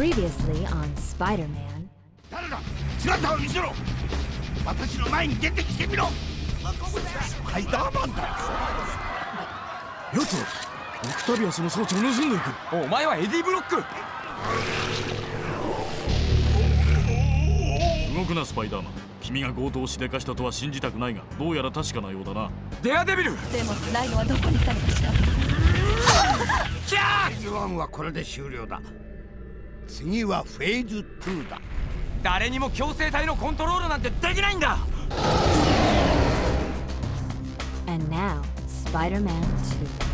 Previously on Spider-Man. 誰だ？姿を見せろ。私の前に出てきてみろ。スパイダーマンだ。やつはオクタビアスの装置を盗んでいく。お前はエディ・ブロック。動くなスパイダーマン。君が強盗をしでかしたとは信じたくないがどうやら確かなようだな。デアデビル。でもライノはどこに行ったのかしら。キャー！ズ1はこれで終了だ次はフェーズ2だ誰にも強制体のコントロールなんてできないんだ And now, Spider-Man 2.